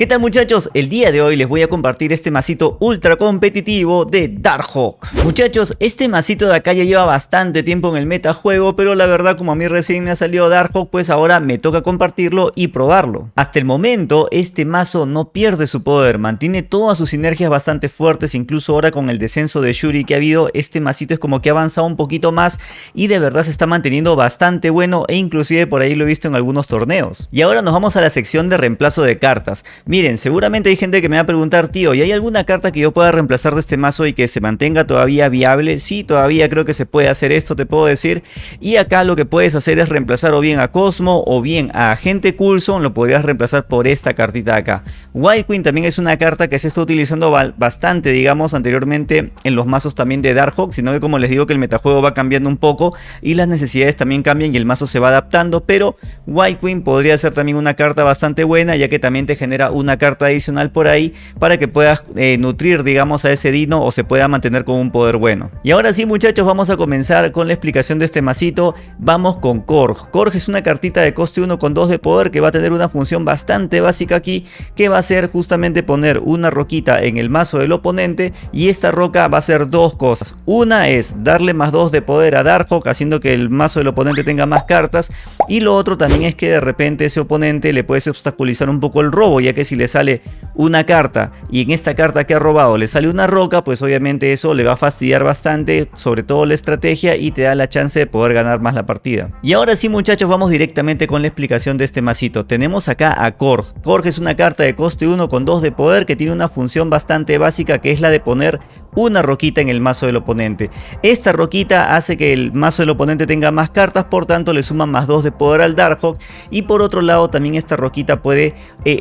¿Qué tal muchachos? El día de hoy les voy a compartir este masito ultra competitivo de Darkhawk. Muchachos, este masito de acá ya lleva bastante tiempo en el metajuego, pero la verdad como a mí recién me ha salido Darkhawk, pues ahora me toca compartirlo y probarlo. Hasta el momento, este mazo no pierde su poder, mantiene todas sus sinergias bastante fuertes, incluso ahora con el descenso de Shuri que ha habido, este masito es como que ha avanzado un poquito más y de verdad se está manteniendo bastante bueno e inclusive por ahí lo he visto en algunos torneos. Y ahora nos vamos a la sección de reemplazo de cartas. Miren, seguramente hay gente que me va a preguntar, tío, ¿y hay alguna carta que yo pueda reemplazar de este mazo y que se mantenga todavía viable? Sí, todavía creo que se puede hacer esto, te puedo decir. Y acá lo que puedes hacer es reemplazar o bien a Cosmo o bien a Agente Coulson, lo podrías reemplazar por esta cartita acá. White Queen también es una carta que se está utilizando bastante, digamos, anteriormente en los mazos también de Darkhawk, sino que como les digo que el metajuego va cambiando un poco y las necesidades también cambian y el mazo se va adaptando, pero White Queen podría ser también una carta bastante buena ya que también te genera una carta adicional por ahí para que puedas eh, nutrir digamos a ese dino o se pueda mantener con un poder bueno. Y ahora sí muchachos vamos a comenzar con la explicación de este masito. Vamos con Korg. Korg es una cartita de coste 1 con 2 de poder que va a tener una función bastante básica aquí que va a ser justamente poner una roquita en el mazo del oponente y esta roca va a hacer dos cosas. Una es darle más 2 de poder a Darkhawk haciendo que el mazo del oponente tenga más cartas y lo otro también es que de repente ese oponente le puedes obstaculizar un poco el robo ya que si le sale una carta y en esta carta que ha robado le sale una roca, pues obviamente eso le va a fastidiar bastante, sobre todo la estrategia y te da la chance de poder ganar más la partida. Y ahora sí muchachos, vamos directamente con la explicación de este masito. Tenemos acá a Korg. Korg es una carta de coste 1 con 2 de poder que tiene una función bastante básica que es la de poner una roquita en el mazo del oponente. Esta roquita hace que el mazo del oponente tenga más cartas, por tanto le suman más 2 de poder al Darkhawk y por otro lado también esta roquita puede eh,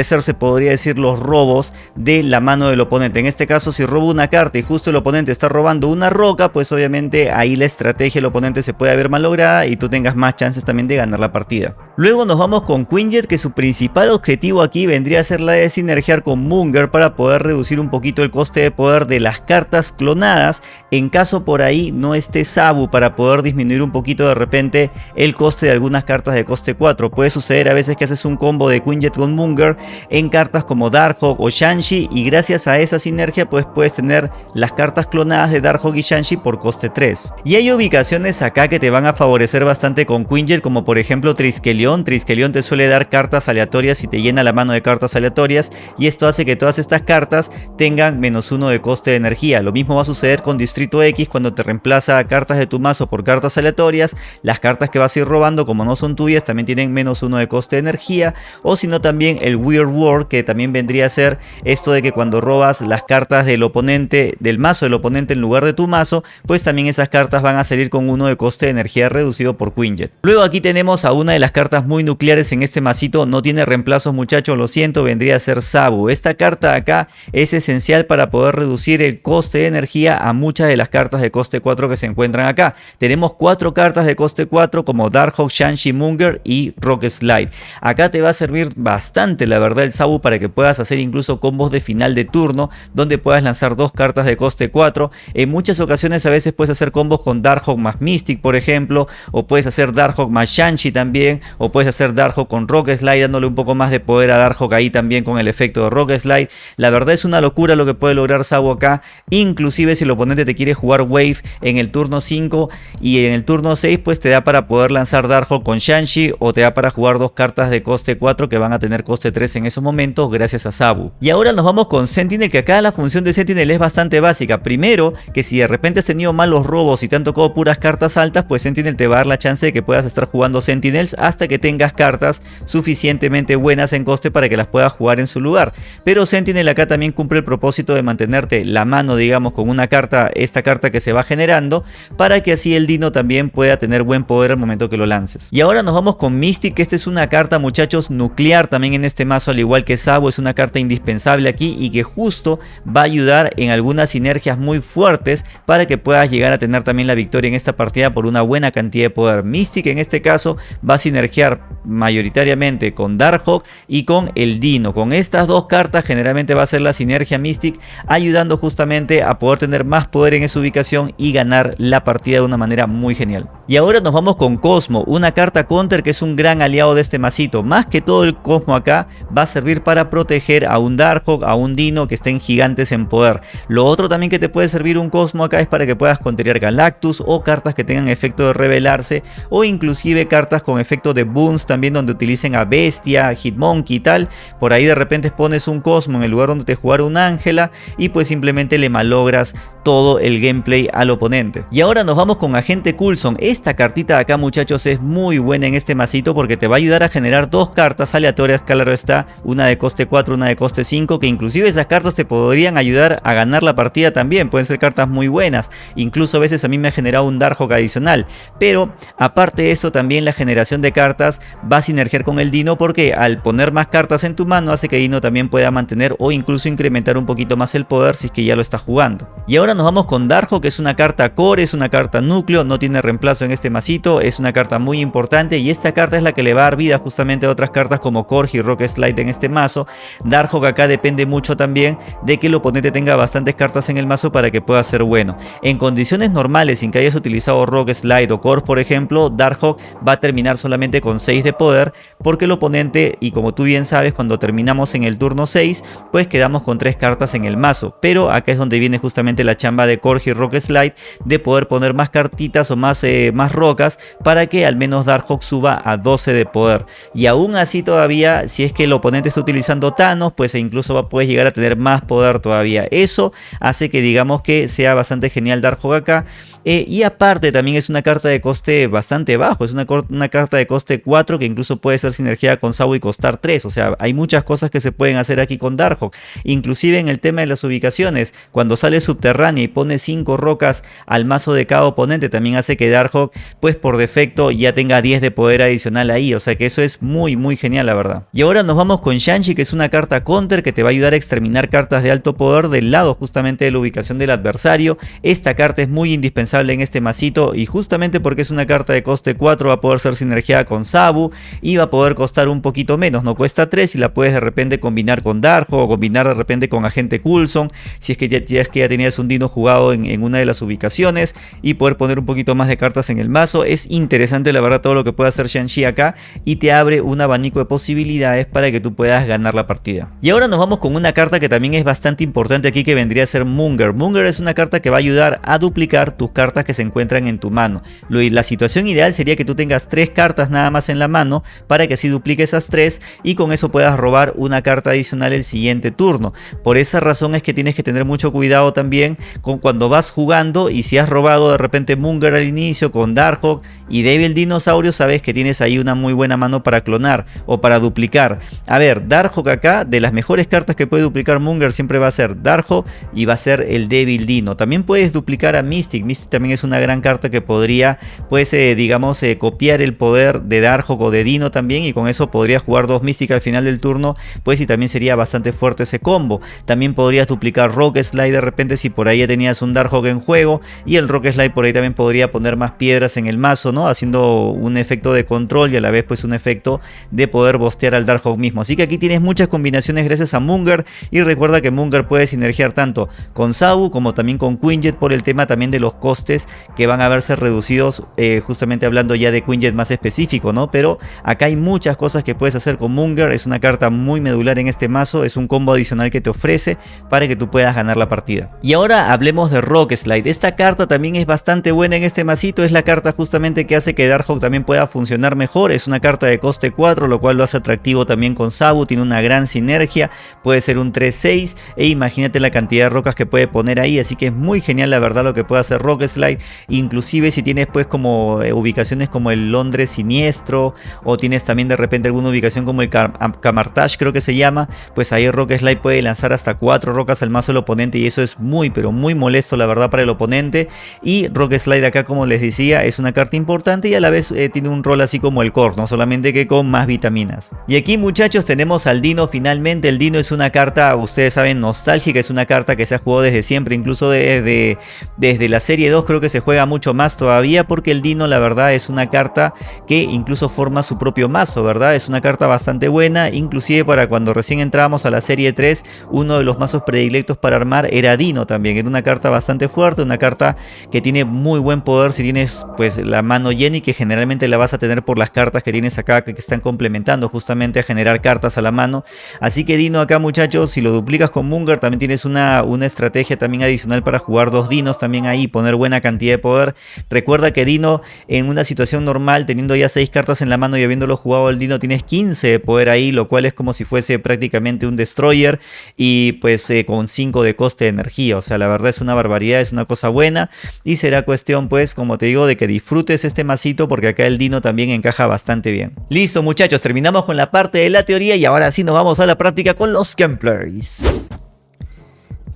entorpecerse, podría decir, los robos de la mano del oponente. En este caso si robo una carta y justo el oponente está robando una roca, pues obviamente ahí la estrategia del oponente se puede ver malograda y tú tengas más chances también de ganar la partida. Luego nos vamos con Quinjet que su principal objetivo aquí vendría a ser la de sinergiar con Munger para poder reducir un poquito el coste de poder de las cartas clonadas en caso por ahí no esté Sabu para poder disminuir un poquito de repente el coste de algunas cartas de coste 4. Puede suceder a veces que haces un combo de Quinjet con Munger en cartas como Darkhawk o Shanshi y gracias a esa sinergia pues puedes tener las cartas clonadas de Darkhawk y Shanshi por coste 3. Y hay ubicaciones acá que te van a favorecer bastante con Quinjet como por ejemplo Triskelion Triskelion. te suele dar cartas aleatorias y te llena la mano de cartas aleatorias y esto hace que todas estas cartas tengan menos uno de coste de energía. Lo mismo va a suceder con Distrito X cuando te reemplaza cartas de tu mazo por cartas aleatorias. Las cartas que vas a ir robando como no son tuyas también tienen menos uno de coste de energía o si no también el Weird War que también vendría a ser esto de que cuando robas las cartas del oponente, del mazo del oponente en lugar de tu mazo, pues también esas cartas van a salir con uno de coste de energía reducido por Quinjet. Luego aquí tenemos a una de las cartas muy nucleares en este masito. No tiene reemplazos muchachos, lo siento, vendría a ser Sabu. Esta carta acá es esencial para poder reducir el coste de energía a muchas de las cartas de coste 4 que se encuentran acá. Tenemos cuatro cartas de coste 4 como Darkhawk, Shanshi, Munger y Rock Slide. Acá te va a servir bastante la verdad el Sabu para que puedas hacer incluso combos de final de turno donde puedas lanzar dos cartas de coste 4. En muchas ocasiones a veces puedes hacer combos con Darkhawk más Mystic por ejemplo o puedes hacer Darkhawk más Shanshi también o puedes hacer Darkhawk con Rock Slide dándole un poco más de poder a Darkhawk ahí también con el efecto de Rock Slide. La verdad es una locura lo que puede lograr Sabu acá, inclusive si el oponente te quiere jugar Wave en el turno 5 y en el turno 6 pues te da para poder lanzar Darkhawk con Shanshi o te da para jugar dos cartas de coste 4 que van a tener coste 3 en esos momentos gracias a Sabu. Y ahora nos vamos con Sentinel que acá la función de Sentinel es bastante básica. Primero que si de repente has tenido malos robos y te han tocado puras cartas altas pues Sentinel te va a dar la chance de que puedas estar jugando Sentinels hasta que tengas cartas suficientemente buenas en coste para que las puedas jugar en su lugar. Pero Sentinel acá también cumple el propósito de mantenerte la mano, digamos, con una carta, esta carta que se va generando, para que así el Dino también pueda tener buen poder al momento que lo lances. Y ahora nos vamos con Mystic, esta es una carta, muchachos, nuclear también en este mazo, al igual que Sabo, es una carta indispensable aquí y que justo va a ayudar en algunas sinergias muy fuertes para que puedas llegar a tener también la victoria en esta partida por una buena cantidad de poder. Mystic en este caso va a sinergiar mayoritariamente con Darkhawk y con el Dino. Con estas dos cartas generalmente va a ser la sinergia Mystic ayudando justamente a poder tener más poder en esa ubicación y ganar la partida de una manera muy genial. Y ahora nos vamos con Cosmo, una carta counter que es un gran aliado de este masito. Más que todo el Cosmo acá a servir para proteger a un Darkhawk, a un Dino que estén gigantes en poder. Lo otro también que te puede servir un Cosmo acá es para que puedas contener Galactus o cartas que tengan efecto de revelarse o inclusive cartas con efecto de boons también donde utilicen a Bestia, Hitmonkey y tal. Por ahí de repente pones un Cosmo en el lugar donde te jugar un Ángela y pues simplemente le malogras todo el gameplay al oponente. Y ahora nos vamos con Agente Coulson. Esta cartita de acá muchachos es muy buena en este masito porque te va a ayudar a generar dos cartas aleatorias, claro está, una de coste 4, una de coste 5, que inclusive esas cartas te podrían ayudar a ganar la partida también, pueden ser cartas muy buenas, incluso a veces a mí me ha generado un Darkhawk adicional, pero aparte de eso también la generación de cartas va a sinergiar con el Dino porque al poner más cartas en tu mano hace que Dino también pueda mantener o incluso incrementar un poquito más el poder si es que ya lo está jugando. Y ahora nos vamos con Darjo, que es una carta core, es una carta núcleo, no tiene reemplazo en este masito, es una carta muy importante y esta carta es la que le va a dar vida justamente a otras cartas como Korg y Rock Slide en este mazo. Darjo acá depende mucho también de que el oponente tenga bastantes cartas en el mazo para que pueda ser bueno. En condiciones normales, sin que hayas utilizado Rock Slide o Korg por ejemplo, Darkhawk va a terminar solamente con 6 de poder porque el oponente, y como tú bien sabes, cuando terminamos en el turno 6, pues quedamos con 3 cartas en el mazo. Pero acá es donde viene justamente la chamba de Corgi Rock Slide de poder poner más cartitas o más, eh, más rocas para que al menos Darkhawk suba a 12 de poder. Y aún así todavía, si es que el oponente está utilizando Thanos, pues incluso puedes llegar a tener más poder todavía. Eso hace que digamos que sea bastante genial Darkhawk acá. Eh, y aparte también es una carta de coste bastante bajo, es una, carta de coste 4 que incluso puede ser sinergia con Sabu y costar 3. O sea, hay muchas cosas que se pueden hacer aquí con Darkhawk. Inclusive en el tema de las ubicaciones, cuando sale subterránea y pone 5 rocas al mazo de cada oponente, también hace que Darkhawk pues por defecto ya tenga 10 de poder adicional ahí. O sea que eso es muy muy genial la verdad. Y ahora nos vamos con Shanshi que es una carta counter que te va a ayudar a exterminar cartas de alto poder del lado justamente de la ubicación del adversario. Esta carta es muy indispensable en este masito y justamente porque es una carta de coste 4 va a poder ser sinergiada con Sabu y va a poder costar un poquito menos, no cuesta 3 y la puedes de repente combinar con Darjo o combinar de repente con Agente Coulson si es que ya, es que ya tenías un Dino jugado en, una de las ubicaciones y poder poner un poquito más de cartas en el mazo. Es interesante la verdad todo lo que puede hacer Shang-Chi acá y te abre un abanico de posibilidades para que tú puedas ganar la partida. Y ahora nos vamos con una carta que también es bastante importante aquí que vendría a ser Munger. Munger es una carta que va a ayudar a duplicar tus cartas que se encuentran en tu mano. La situación ideal sería que tú tengas tres cartas nada más en la mano para que así duplique esas tres y con eso puedas robar una carta adicional el siguiente turno. Por esa razón es que tienes que tener mucho cuidado también con cuando vas jugando y si has robado de repente Munger al inicio con Darkhawk y Devil Dinosaurio sabes que tienes ahí una muy buena mano para clonar o para duplicar. A ver, Darkhawk acá de las mejores cartas que puede duplicar Munger siempre va a ser Darkhawk y va a ser el Devil Dino. También puedes duplicar a Mystic. Mystic también es una gran carta que podría pues eh, digamos eh, copiar el poder de Darkhawk o de Dino también y con eso podría jugar dos Mystic al final del turno pues y también sería bastante fuerte ese combo. También podrías duplicar Rock Slide de repente si por ahí ya tenías un Darkhawk en juego y el Rock Slide por ahí también podría poner más piedras en el mazo, ¿no? Haciendo un efecto de control y a la vez pues un efecto de poder bostear al Darkhawk mismo. Así que aquí tienes muchas combinaciones gracias a Munger. Y recuerda que Munger puede sinergiar tanto con Sabu como también con Quinjet por el tema también de los costes que van a verse reducidos eh, justamente hablando ya de Quinjet más específico, ¿no? Pero acá hay muchas cosas que puedes hacer con Munger, es una carta muy medular en este mazo, es un combo adicional que te ofrece para que tú puedas ganar la partida. Y ahora hablemos de Rock Slide, esta carta también es bastante buena en este masito, es la carta justamente que hace que Darkhawk también pueda funcionar mejor, es una carta de coste 4, lo cual lo hace atractivo también con Sabu, tiene una gran sinergia, puede ser un 3-6 e imagínate la cantidad de rocas que puede poner ahí, así que es muy genial la verdad lo que puede hacer Rock Slide, inclusive si tienes pues como eh, ubicaciones como el Londres Siniestro o tienes también de repente alguna ubicación como el Camartage creo que se llama, pues ahí Rock Slide puede lanzar hasta 4 rocas al mazo del oponente y eso es muy pero muy molesto la verdad para el oponente. Y Rock Slide acá como les decía es una carta importante y a la vez eh, tiene un rol así como el Core, no solamente que con más vitaminas. Y aquí muchachos tenemos al Dino finalmente, el Dino es una carta, ustedes saben, nostálgica, es una carta que se ha jugado desde siempre, incluso desde, desde la serie 2 creo que se juega mucho más todavía porque el Dino la verdad es una carta que incluso forma su propio mazo, ¿verdad? Es una carta bastante buena, inclusive para cuando recién entramos a la serie 3, uno de los mazos predilectos para armar era Dino también, era una carta bastante fuerte, una carta que tiene muy buen poder. Si tienes pues la mano llena y que generalmente la vas a tener por las cartas que tienes acá que están complementando justamente a generar cartas a la mano. Así que Dino acá muchachos, si lo duplicas con Munger también tienes una, una estrategia también adicional para jugar dos Dinos también ahí, poner buena cantidad de poder. Recuerda que Dino en una situación normal, teniendo ya 6 cartas en la mano y habiéndolo jugado el Dino, tienes 15 de poder ahí, lo cual es como si fuese prácticamente un Destroyer y pues eh, con 5 de coste de energía. O sea, la verdad es una barbaridad, es una cosa buena y será cuestión pues, como te digo, de que disfrutes este masito porque acá el Dino también encaja bastante bien. Listo muchachos, terminamos con la parte de la teoría y ahora sí nos vamos a la práctica con los gameplays.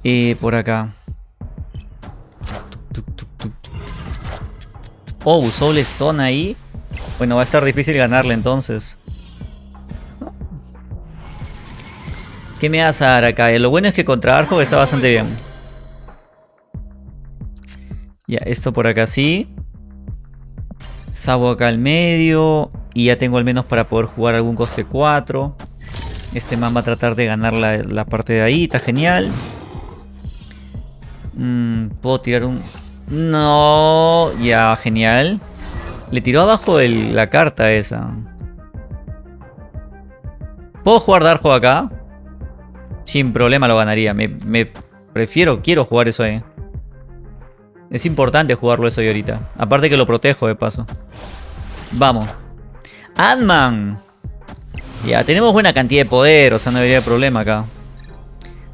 Eh, por acá. Oh, Soul Stone ahí. Bueno, va a estar difícil ganarle entonces. ¿Qué me vas a dar acá? Lo bueno es que contra Arjo está bastante bien. Ya, esto por acá sí. Sabo acá al medio. Y ya tengo al menos para poder jugar algún coste 4. Este man va a tratar de ganar la, parte de ahí. Está genial. Mm, puedo tirar un... No, ya, genial. Le tiró abajo la carta esa. ¿Puedo jugar Darjo acá? Sin problema lo ganaría. Me, me, prefiero, quiero jugar eso ahí. Es importante jugarlo eso ahí ahorita. Aparte que lo protejo de paso. Vamos. Ant-Man. Ya, tenemos buena cantidad de poder, o sea, no haber problema acá.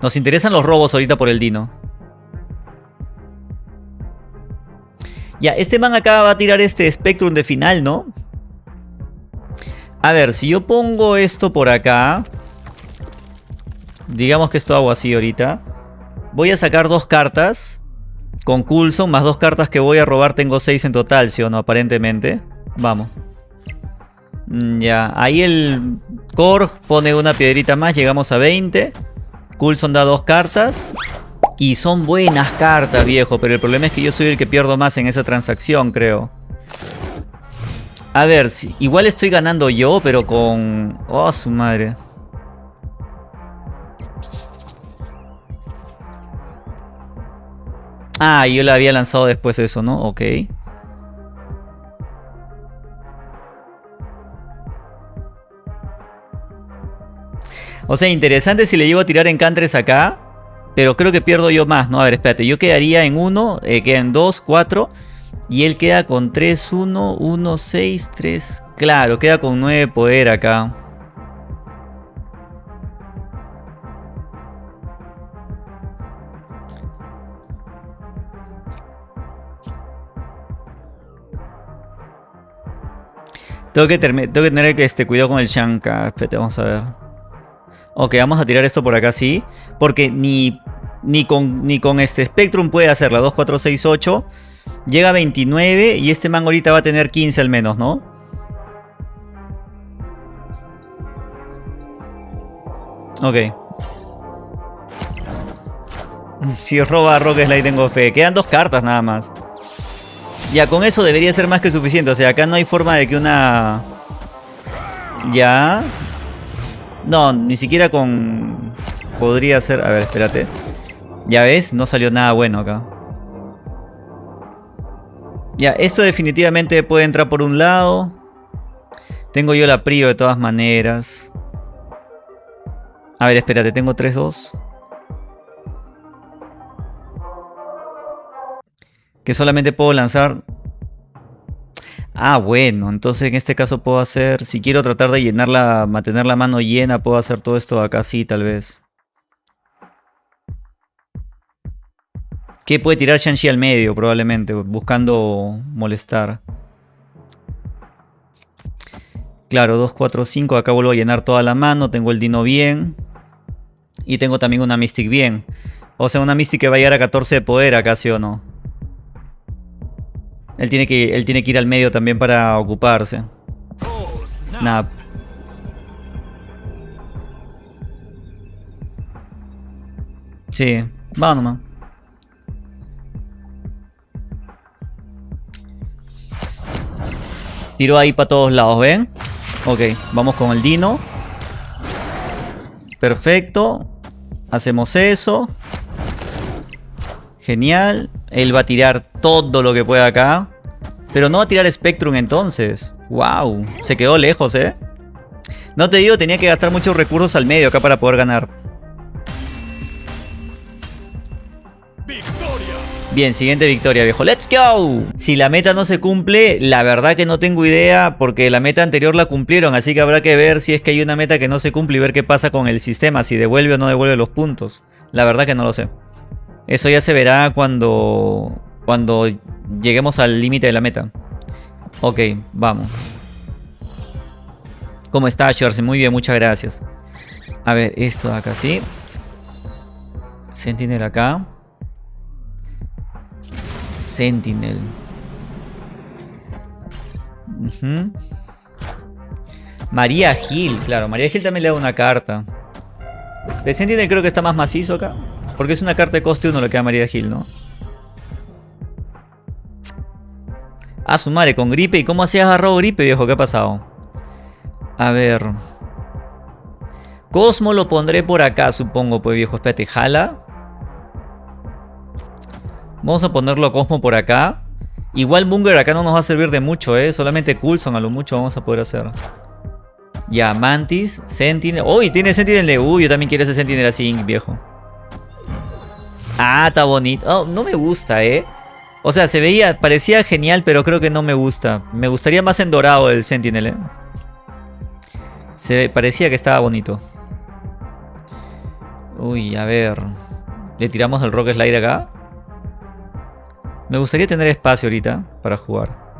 Nos interesan los robos ahorita por el Dino. Ya, este man acá va a tirar este Spectrum de final, ¿no? A ver, si yo pongo esto por acá... Digamos que esto hago así ahorita. Voy a sacar dos cartas. Con Coulson, más dos cartas que voy a robar. Tengo seis en total, ¿sí o no? Aparentemente. Vamos. Mm, ya, ahí el Korg pone una piedrita más. Llegamos a 20. Coulson da dos cartas. Y son buenas cartas, viejo. Pero el problema es que yo soy el que pierdo más en esa transacción, creo. A ver, si, igual estoy ganando yo, pero con... Oh, su madre. Ah, yo la había lanzado después eso, ¿no? Ok. O sea, interesante si le llevo a tirar encantres acá. Pero creo que pierdo yo más, ¿no? A ver, espérate. Yo quedaría en 1, eh, quedan 2, 4. Y él queda con 3, 1, 1, 6, 3. Claro, queda con 9 poder acá. Tengo que, tengo que tener este, cuidado con el Shanka. Espérate, vamos a ver. Ok, vamos a tirar esto por acá, sí. Porque ni, ni, con, ni con este Spectrum puede hacerla. 2, 4, 6, 8. Llega a 29 y este man ahorita va a tener 15 al menos, ¿no? Ok. Si roba a Rock tengo fe. Quedan dos cartas nada más. Ya, con eso debería ser más que suficiente. O sea, acá no hay forma de que una... Ya. No, ni siquiera con... Podría ser... A ver, espérate. Ya ves, no salió nada bueno acá. Ya, esto definitivamente puede entrar por un lado. Tengo yo la prio de todas maneras. A ver, espérate, tengo 3-2. Que solamente puedo lanzar Ah, bueno, entonces en este caso puedo hacer, si quiero tratar de llenarla, mantener la mano llena, puedo hacer todo esto acá sí, tal vez. ¿Qué puede tirar Shang-Chi al medio? Probablemente, buscando molestar. Claro, 2, 4, 5, acá vuelvo a llenar toda la mano, tengo el Dino bien. Y tengo también una Mystic bien. O sea, una Mystic que va a llegar a 14 de poder acá, ¿sí o no? Él tiene que, él tiene que ir al medio también para ocuparse. Snap. Sí, va. Tiro ahí para todos lados, ¿ven? Ok, vamos con el Dino. Perfecto. Hacemos eso. Genial. Él va a tirar todo lo que pueda acá. Pero no va a tirar Spectrum entonces. Wow. Se quedó lejos, ¿eh? No te digo, tenía que gastar muchos recursos al medio acá para poder ganar. Bien, siguiente victoria, viejo. ¡Let's go! Si la meta no se cumple, la verdad que no tengo idea porque la meta anterior la cumplieron. Así que habrá que ver si es que hay una meta que no se cumple y ver qué pasa con el sistema. Si devuelve o no devuelve los puntos. La verdad que no lo sé. Eso ya se verá cuando, cuando lleguemos al límite de la meta. Ok, vamos. ¿Cómo está, Shorty? Muy bien, muchas gracias. A ver, esto de acá, ¿sí? Sentinel acá. Sentinel. María Gil, claro. María Gil también le da una carta. De Sentinel creo que está más macizo acá. Porque es una carta de coste 1 lo que da María Gil, ¿no? Ah, su madre, con gripe. ¿Y cómo hacías agarrado gripe, viejo? ¿Qué ha pasado? A ver. Cosmo lo pondré por acá, supongo, pues viejo. Espérate, jala. Vamos a ponerlo a Cosmo por acá. Igual Munger acá no nos va a servir de mucho, ¿eh? Solamente Coulson a lo mucho vamos a poder hacer. Ya, Mantis, Sentinel. ¡Uy! tiene Sentinel de... Uy, yo también quiero ese Sentinel así, viejo. Ah, está bonito. Oh, no me gusta, ¿eh? O sea, se veía, parecía genial, pero creo que no me gusta. Me gustaría más en dorado el Sentinel, ¿eh? Se parecía que estaba bonito. Uy, a ver. ¿Le tiramos el Rock Slide acá? Me gustaría tener espacio ahorita para jugar.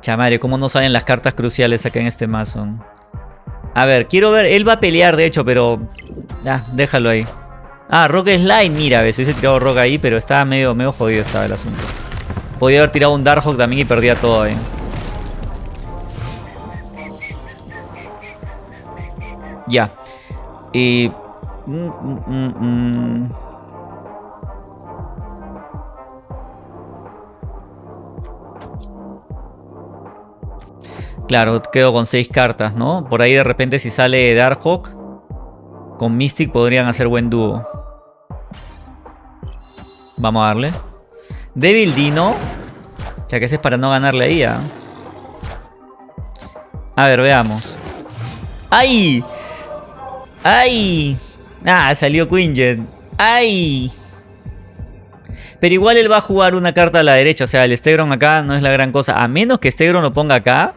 Chamario, ¿cómo no salen las cartas cruciales acá en este mazo? A ver, quiero ver. Él va a pelear, de hecho, pero... Ah, déjalo ahí. Ah, Rock Slide. Mira, si hubiese tirado Rock ahí, pero estaba medio, medio jodido estaba el asunto. Podía haber tirado un Darkhawk también y perdía todo ahí. Ya. Y... Mm, mm, mm, claro, quedo con 6 cartas, ¿no? Por ahí de repente si sale Darkhawk, con Mystic podrían hacer buen dúo. Vamos a darle. Devil Dino. O sea que ese es para no ganarle ahí, ¿ah? A ver, veamos. ¡Ay! ¡Ay! Ah, salió Quinjet. ¡Ay! Pero igual él va a jugar una carta a la derecha. O sea, el Stegron acá no es la gran cosa. A menos que Stegron lo ponga acá.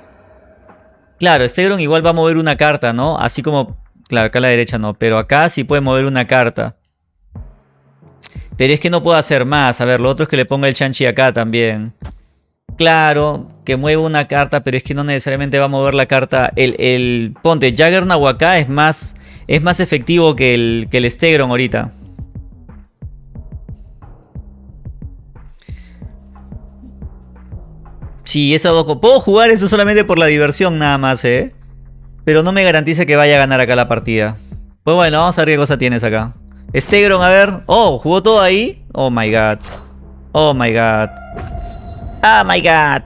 Claro, Stegron igual va a mover una carta, ¿no? Así como... Claro, acá a la derecha no. Pero acá sí puede mover una carta. Pero es que no puedo hacer más. A ver, lo otro es que le ponga el Chanchi acá también. Claro, que mueve una carta, pero es que no necesariamente va a mover la carta. El, el ponte, Jaggernaut acá es más es más efectivo que el, que el Stegron ahorita. Sí, esa dos... Puedo jugar eso solamente por la diversión nada más, ¿eh? Pero no me garantiza que vaya a ganar acá la partida. Pues bueno, vamos a ver qué cosa tienes acá. Stegron, a ver. Oh, ¿jugó todo ahí? Oh my god. Oh my god. Oh my god.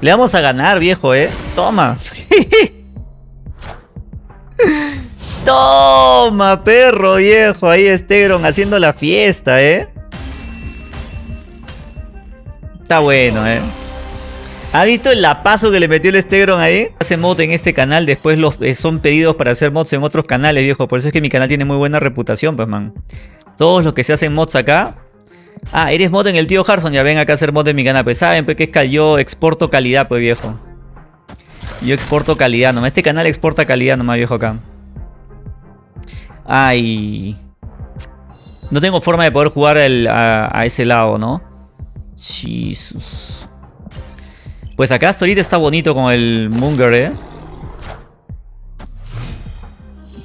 Le vamos a ganar, viejo, ¿eh? Toma. Toma, perro viejo. Ahí Stegron haciendo la fiesta, ¿eh? Está bueno, ¿eh? ¿Ha visto el lapazo que le metió el Stegron ahí? Hace mod en este canal, después los, eh, son pedidos para hacer mods en otros canales, viejo. Por eso es que mi canal tiene muy buena reputación, pues, man. Todos los que se hacen mods acá. Ah, eres mod en el tío Harson. Ya ven acá a hacer mod en mi canal. Pues saben, pues que es que yo exporto calidad, pues, viejo. Yo exporto calidad, nomás. Este canal exporta calidad nomás, viejo, acá. Ay. No tengo forma de poder jugar a, ese lado, ¿no? Jesus. Pues acá hasta ahorita está bonito con el Munger, ¿eh?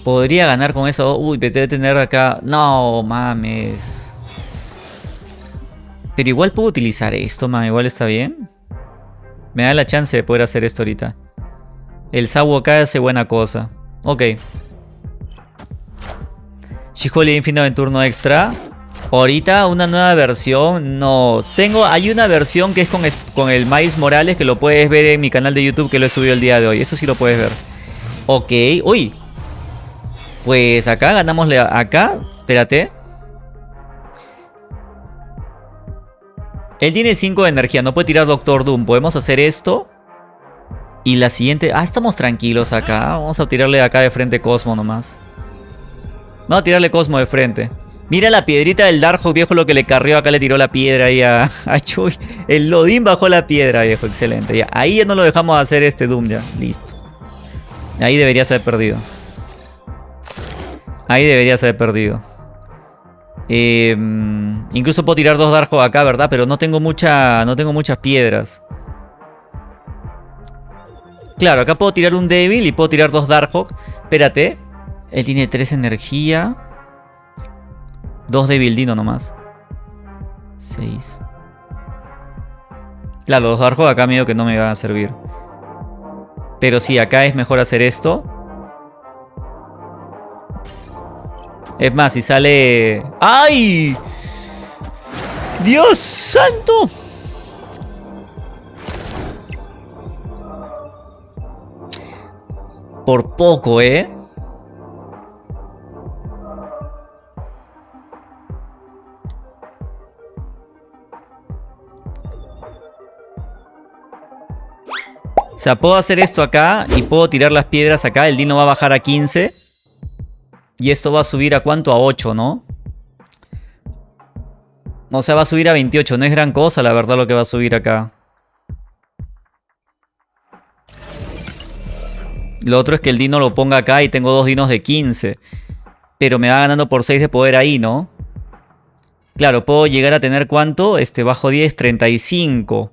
Podría ganar con eso. Uy, pero debe tener acá... No, mames. Pero igual puedo utilizar esto, man. Igual está bien. Me da la chance de poder hacer esto ahorita. El Sabu acá hace buena cosa. Ok. Shiholi Infinite en turno extra. Ahorita una nueva versión. No. Tengo. Hay una versión que es con, con el Miles Morales. Que lo puedes ver en mi canal de YouTube. Que lo he subido el día de hoy. Eso sí lo puedes ver. Ok. Uy. Pues acá ganamos. Acá. Espérate. Él tiene 5 de energía, no puede tirar Doctor Doom. Podemos hacer esto. Y la siguiente... Ah, estamos tranquilos acá. Vamos a tirarle acá de frente Cosmo nomás. Vamos a tirarle Cosmo de frente. Mira la piedrita del Darjo, viejo, lo que le carrió. Acá le tiró la piedra ahí a, a Chuy. El Lodin bajó la piedra, viejo. Excelente. Ahí ya no lo dejamos hacer este Doom ya. Listo. Ahí debería ser perdido. Ahí debería ser perdido. Eh, incluso puedo tirar dos Darjo acá, ¿verdad? Pero no tengo, mucha, no tengo muchas piedras. Claro, acá puedo tirar un débil y puedo tirar dos Darkhawk. Espérate. Él tiene tres energía. Dos débil dino nomás. Seis. Claro, los Darkhawk acá medio que no me van a servir. Pero sí, acá es mejor hacer esto. Es más, si sale... ¡Ay! ¡Dios santo! Por poco, ¿eh? O sea, puedo hacer esto acá y puedo tirar las piedras acá. El dino va a bajar a 15. Y esto va a subir a cuánto? A 8, ¿no? O sea, va a subir a 28. No es gran cosa, la verdad, lo que va a subir acá. Lo otro es que el dino lo ponga acá y tengo dos dinos de 15. Pero me va ganando por 6 de poder ahí, ¿no? Claro, puedo llegar a tener ¿cuánto? Este, bajo 10, 35.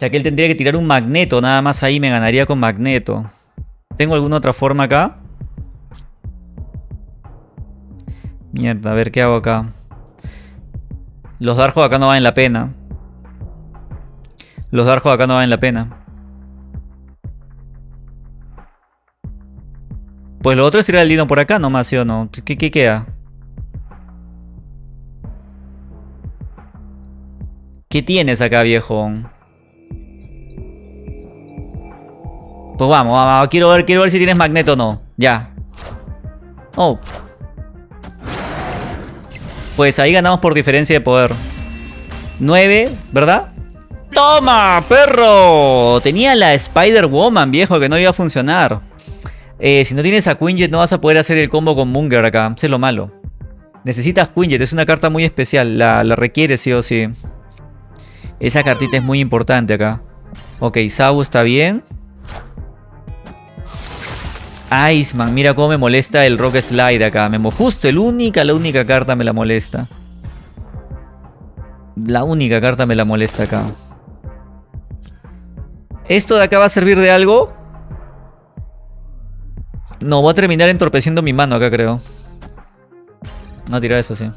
Sea que él tendría que tirar un magneto. Nada más ahí me ganaría con magneto. ¿Tengo alguna otra forma acá? Mierda, a ver qué hago acá. Los Darjo acá no valen la pena. Los Darjo acá no valen la pena. Pues lo otro es tirar el Dino por acá nomás, ¿sí o no? ¿Qué, qué queda? ¿Qué tienes acá, viejo? Pues vamos, vamos, quiero ver, quiero ver si tienes magneto o no. Ya. Oh, pues ahí ganamos por diferencia de poder. 9, ¿verdad? ¡Toma, perro! Tenía la Spider-Woman, viejo, que no iba a funcionar. Eh, si no tienes a Quinjet no vas a poder hacer el combo con Munger acá. Eso es lo malo. Necesitas Quinjet, es una carta muy especial. La, la requiere sí o sí. Esa cartita es muy importante acá. Ok, Sabu está bien. Iceman, mira cómo me molesta el Rock Slide acá. Me justo el única, la única carta me la molesta. La única carta me la molesta acá. ¿Esto de acá va a servir de algo? No, voy a terminar entorpeciendo mi mano acá, creo. Voy a tirar eso, sí.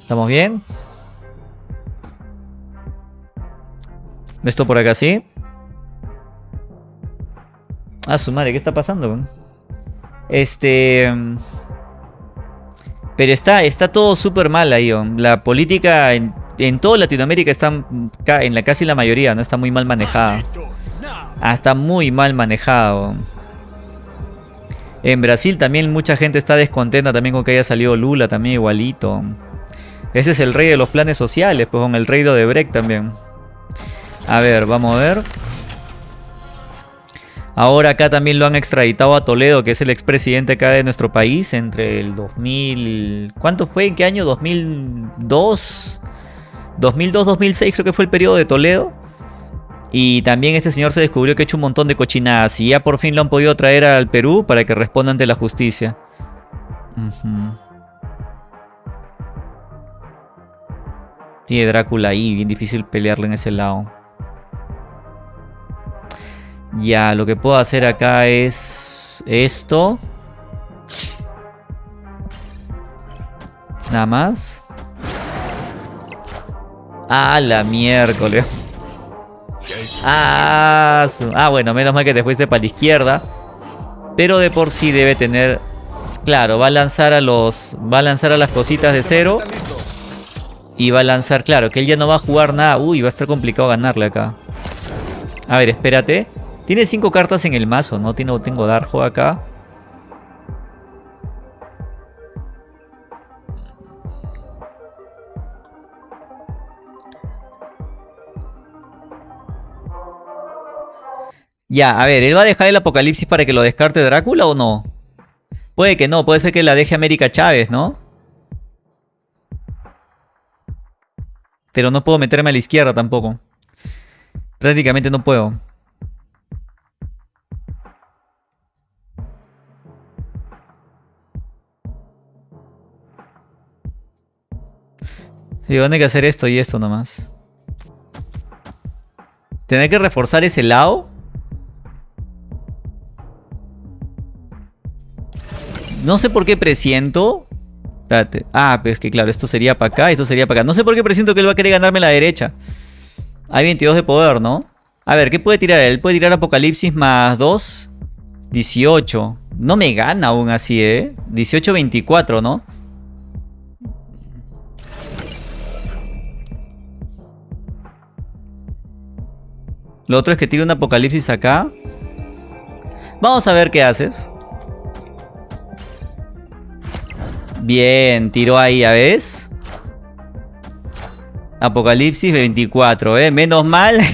¿Estamos bien? Esto por acá, sí. Ah, su madre, ¿qué está pasando? Este... Pero está, está todo súper mal ahí. La política en, en toda Latinoamérica está, en la casi la mayoría, no está muy mal manejada. Ah, está muy mal manejado. En Brasil también mucha gente está descontenta también con que haya salido Lula también igualito. Ese es el rey de los planes sociales, pues con el rey de Brecht también. A ver, vamos a ver. Ahora acá también lo han extraditado a Toledo, que es el expresidente acá de nuestro país, entre el 2000... ¿Cuánto fue? ¿En qué año? ¿2002? 2002-2006 creo que fue el periodo de Toledo. Y también este señor se descubrió que ha hecho un montón de cochinadas y ya por fin lo han podido traer al Perú para que responda ante la justicia. Tiene Drácula ahí, bien difícil pelearle en ese lado. Ya, lo que puedo hacer acá es esto. Nada más. Ah, la miércoles. Ah, ah, bueno, menos mal que te fuiste para la izquierda. Pero de por sí debe tener... Claro, va a lanzar a los... Va a lanzar a las cositas de cero. Y va a lanzar, claro, que él ya no va a jugar nada. Uy, va a estar complicado ganarle acá. A ver, espérate. Tiene cinco cartas en el mazo, ¿no? Tengo, tengo Darjo acá. Ya, a ver, ¿él va a dejar el apocalipsis para que lo descarte Drácula o no? Puede que no, puede ser que la deje América Chávez, ¿no? Pero no puedo meterme a la izquierda tampoco. Prácticamente no puedo. Sí, van a que hacer esto y esto nomás. ¿Tener que reforzar ese lado? No sé por qué presiento. Ah, pero es que claro, esto sería para acá, esto sería para acá. No sé por qué presiento que él va a querer ganarme la derecha. Hay 22 de poder, ¿no? A ver, ¿qué puede tirar? Él puede tirar Apocalipsis más 2. 18. No me gana aún así, ¿eh? 18, 24, ¿no? Lo otro es que tire un apocalipsis acá. Vamos a ver qué haces. Bien, tiró ahí, ¿ya ves? Apocalipsis 24, ¿eh? Menos mal.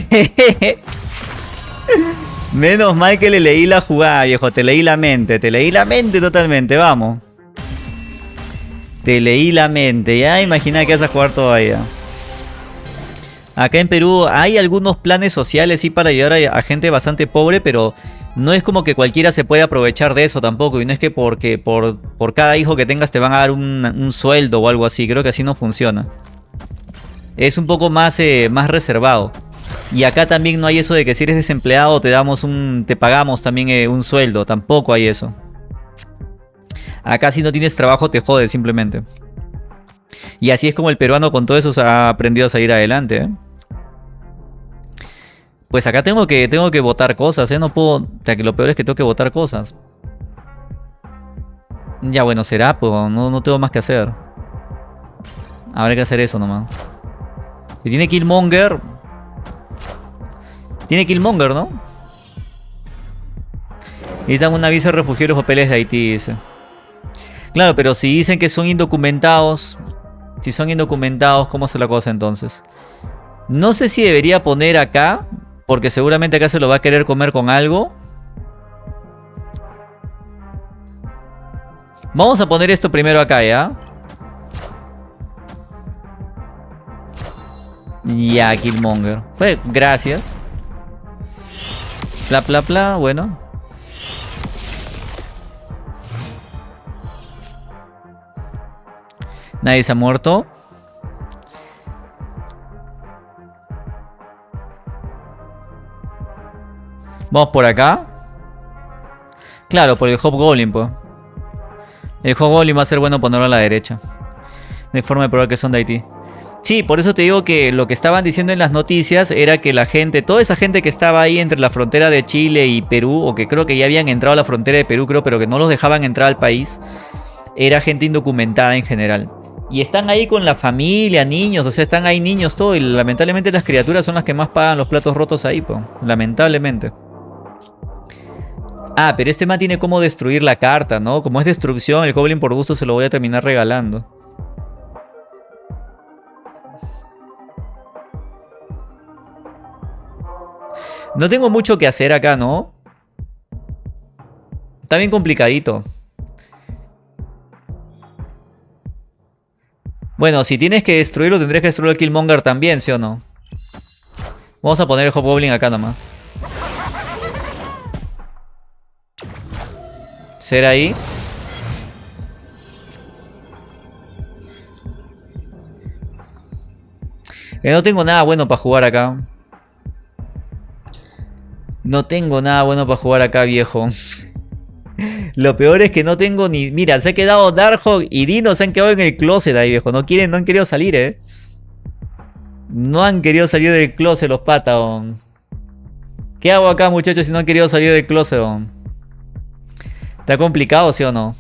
Menos mal que le leí la jugada, viejo. Te leí la mente, te leí la mente totalmente, vamos. Te leí la mente, ya imagina que vas a jugar todavía. Acá en Perú hay algunos planes sociales sí para ayudar a gente bastante pobre, pero no es como que cualquiera se puede aprovechar de eso tampoco. Y no es que porque por, por cada hijo que tengas te van a dar un, sueldo o algo así. Creo que así no funciona. Es un poco más, eh, más reservado. Y acá también no hay eso de que si eres desempleado te damos un. te pagamos también eh, un sueldo. Tampoco hay eso. Acá si no tienes trabajo te jodes simplemente. Y así es como el peruano con todo eso ha aprendido a salir adelante. ¿eh? Pues acá tengo que, tengo que votar cosas, ¿eh? No puedo... O sea, que lo peor es que tengo que votar cosas. Ya, bueno, será, pues no, no tengo más que hacer. Habrá que hacer eso nomás. Si tiene Killmonger... Tiene Killmonger, ¿no? Necesitan un aviso de refugiados papeles de Haití, dice. Claro, pero si dicen que son indocumentados... Si son indocumentados, ¿cómo se la cosa entonces? No sé si debería poner acá porque seguramente acá se lo va a querer comer con algo. Vamos a poner esto primero acá, ¿ya? Ya, Killmonger. Pues, gracias. Pla, pla, pla, bueno. Nadie se ha muerto. Vamos por acá. Claro, por el Hobgoblin, pues. El Hobgoblin va a ser bueno ponerlo a la derecha. Hay forma de probar que son de Haití. Sí, por eso te digo que lo que estaban diciendo en las noticias era que la gente, toda esa gente que estaba ahí entre la frontera de Chile y Perú, o que creo que ya habían entrado a la frontera de Perú, creo, pero que no los dejaban entrar al país, era gente indocumentada en general. Y están ahí con la familia, niños, o sea, están ahí niños todo, y lamentablemente las criaturas son las que más pagan los platos rotos ahí, lamentablemente. Ah, pero este man tiene como destruir la carta, ¿no? Como es destrucción, el Goblin por gusto se lo voy a terminar regalando. No tengo mucho que hacer acá, ¿no? Está bien complicadito. Bueno, si tienes que destruirlo, tendrías que destruir el Killmonger también, ¿sí o no? Vamos a poner el Hobgoblin acá nomás. ser ahí. no tengo nada bueno para jugar acá. No tengo nada bueno para jugar acá, viejo. Lo peor es que no tengo ni... Mira, se ha quedado Darkhawk y Dino se han quedado en el closet ahí, viejo. No quieren, no han querido salir, eh. No han querido salir del closet los Patagon. ¿Qué hago acá, muchachos, si no han querido salir del closet, ¿Está complicado, sí o no?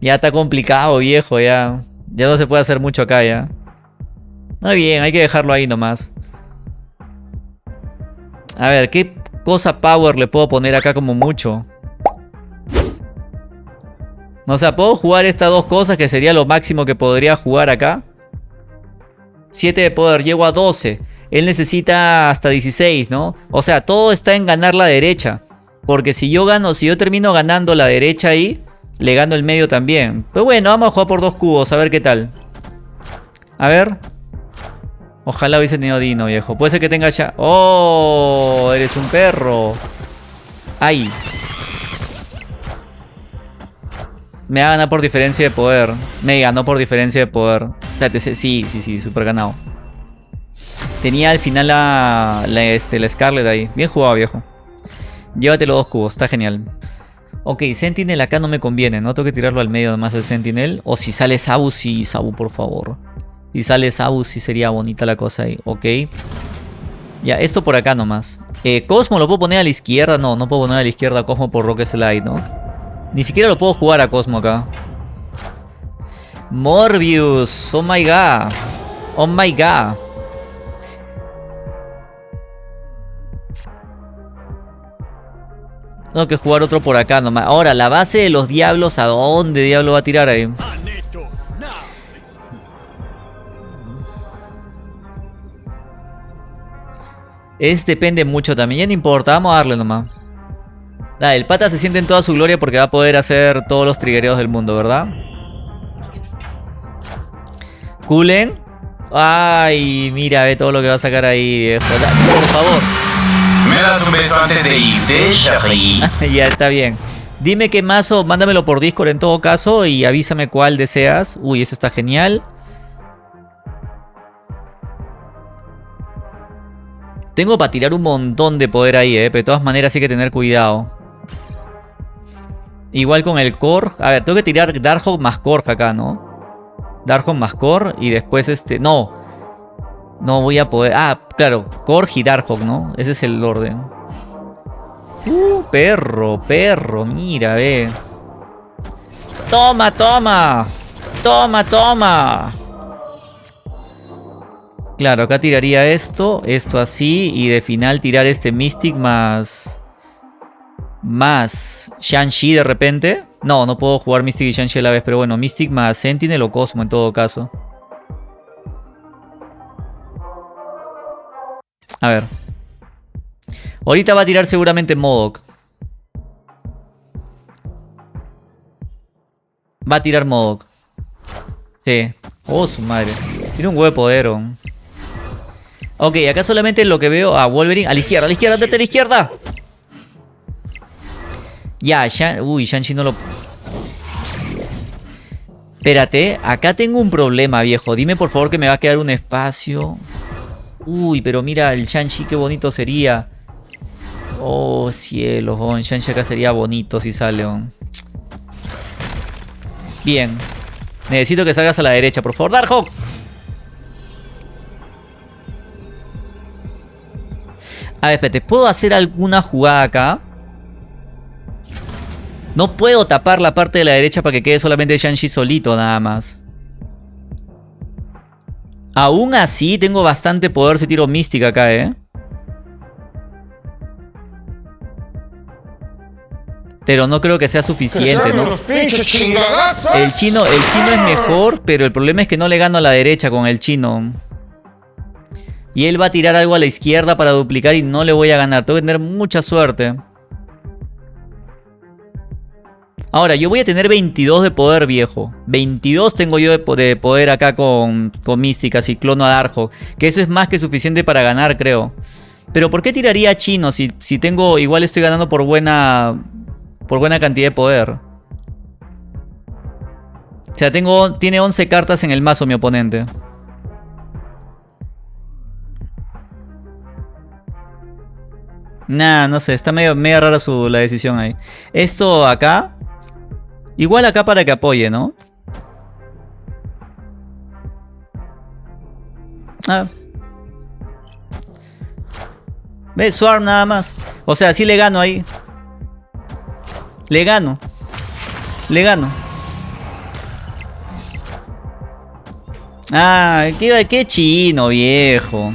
Ya está complicado, viejo, ya. Ya no se puede hacer mucho acá, ya. Muy bien, hay que dejarlo ahí nomás. A ver, ¿qué cosa power le puedo poner acá como mucho? O sea, puedo jugar estas dos cosas que sería lo máximo que podría jugar acá. 7 de poder, llego a 12. Él necesita hasta 16, ¿no? O sea, todo está en ganar la derecha. Porque si yo gano, si yo termino ganando la derecha ahí, le gano el medio también. Pero bueno, vamos a jugar por dos cubos, a ver qué tal. A ver. Ojalá hubiese tenido Dino, viejo. Puede ser que tenga ya... ¡Oh! Eres un perro. ¡Ay! Me ha ganado por diferencia de poder. Me ganó por diferencia de poder. Sí, sí, sí, súper ganado. Tenía al final la, la, este, la Scarlet ahí. Bien jugado, viejo. Llévate los dos cubos, está genial. Ok, Sentinel acá no me conviene, ¿no? Tengo que tirarlo al medio además el Sentinel. O si sale Sabu, sí, Sabu, por favor. Si sale Sabu, sí sería bonita la cosa ahí. Ok. Ya, esto por acá nomás. Eh, Cosmo lo puedo poner a la izquierda. No, no puedo poner a la izquierda Cosmo por Rock Slide, ¿no? Ni siquiera lo puedo jugar a Cosmo acá. Morbius. Oh my god. Oh my god. Tengo que jugar otro por acá nomás. Ahora, la base de los diablos, ¿a dónde diablo va a tirar ahí? Es depende mucho también. Ya no importa, vamos a darle nomás. Ah, el pata se siente en toda su gloria porque va a poder hacer todos los triggereos del mundo, ¿verdad? Kulen. Ay, mira, ve todo lo que va a sacar ahí, viejo. Por favor. ¿Me das un beso antes de irte, ya está bien. Dime qué mazo, mándamelo por Discord en todo caso y avísame cuál deseas. Uy, eso está genial. Tengo para tirar un montón de poder ahí, eh, pero de todas maneras hay que tener cuidado. Igual con el Core. A ver, tengo que tirar Darkhawk más Core acá, ¿no? Darkhawk más Core y después este... No. No voy a poder... Ah, claro. Core y Darkhawk, ¿no? Ese es el orden. Uh, perro, perro. Mira, ve. Toma, toma. Toma, toma. Claro, acá tiraría esto, esto así y de final tirar este Mystic más más Shang-Chi de repente. No, no puedo jugar Mystic y Shang-Chi a la vez, pero bueno, Mystic más Sentinel o Cosmo en todo caso. A ver. Ahorita va a tirar seguramente Modok. Va a tirar Modok. Sí. Oh, su madre. Tiene un huevo de poder. Ok, acá solamente lo que veo a Wolverine. A la izquierda, a la izquierda, date a la izquierda. Ya, Uy, Shang-Chi no lo... Espérate, acá tengo un problema, viejo. Dime por favor que me va a quedar un espacio. Uy, pero mira, el Shang-Chi qué bonito sería. Oh, cielo, oh, Shang-Chi acá sería bonito si sale, oh. Bien. Necesito que salgas a la derecha, por favor. Darkhawk. A ver, espérate. ¿Puedo hacer alguna jugada acá? No puedo tapar la parte de la derecha para que quede solamente Shang-Chi solito nada más. Aún así tengo bastante poder si tiro mística acá, ¿eh? Pero no creo que sea suficiente, ¿no? El chino, el chino es mejor, pero el problema es que no le gano a la derecha con el chino. Y él va a tirar algo a la izquierda para duplicar y no le voy a ganar. Tengo que tener mucha suerte. Ahora, yo voy a tener 22 de poder, viejo. 22 tengo yo de, poder acá con, con Mística, si clono a Darjo. Que eso es más que suficiente para ganar, creo. Pero ¿por qué tiraría a Chino si, si tengo... Igual estoy ganando por buena... Por buena cantidad de poder. O sea, tengo, tiene 11 cartas en el mazo mi oponente. Nah, no sé, está medio, medio rara su, la decisión ahí. Esto acá. Igual acá para que apoye, ¿no? Ah. Ve, Swarm nada más. O sea, sí le gano ahí. Le gano. Le gano. Ah, qué, qué chino, viejo.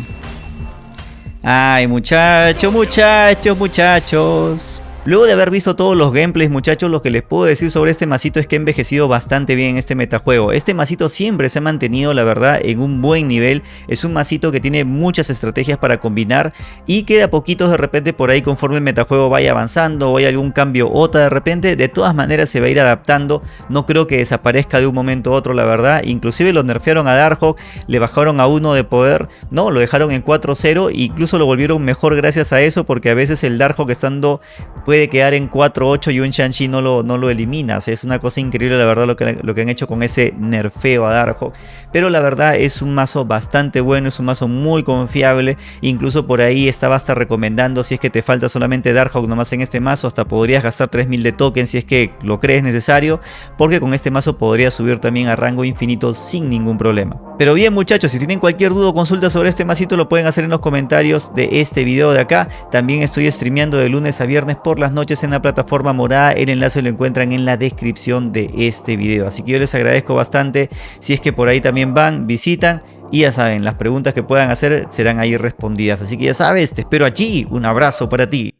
Ay, muchachos, muchachos, muchachos. Luego de haber visto todos los gameplays muchachos, lo que les puedo decir sobre este masito es que ha envejecido bastante bien este metajuego. Este masito siempre se ha mantenido la verdad en un buen nivel, es un masito que tiene muchas estrategias para combinar y que de a poquitos de repente por ahí conforme el metajuego vaya avanzando o hay algún cambio otra de repente, de todas maneras se va a ir adaptando, no creo que desaparezca de un momento a otro la verdad, inclusive lo nerfearon a Darkhawk, le bajaron a uno de poder, no, lo dejaron en 4-0 e incluso lo volvieron mejor gracias a eso porque a veces el Darkhawk estando puede quedar en 4-8 y un Shang-Chi no lo, no lo eliminas. Es una cosa increíble la verdad lo que, lo que han hecho con ese nerfeo a Darkhawk. Pero la verdad es un mazo bastante bueno, es un mazo muy confiable. Incluso por ahí estaba hasta recomendando si es que te falta solamente Darkhawk nomás en este mazo. Hasta podrías gastar 3000 de tokens si es que lo crees necesario. Porque con este mazo podrías subir también a rango infinito sin ningún problema. Pero bien muchachos, si tienen cualquier duda o consulta sobre este masito lo pueden hacer en los comentarios de este video de acá. También estoy streameando de lunes a viernes por las noches en la plataforma morada. El enlace lo encuentran en la descripción de este video. Así que yo les agradezco bastante si es que por ahí también van, visitan. Y ya saben, las preguntas que puedan hacer serán ahí respondidas. Así que ya sabes, te espero allí. Un abrazo para ti.